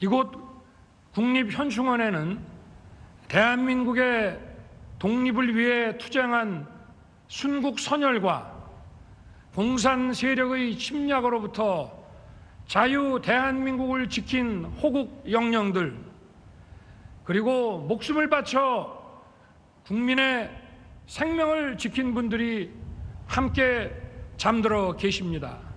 이곳 국립현충원에는 대한민국의 독립을 위해 투쟁한 순국 선열과 공산 세력의 침략으로부터 자유 대한민국을 지킨 호국 영령들 그리고 목숨을 바쳐 국민의 생명을 지킨 분들이 함께 잠들어 계십니다.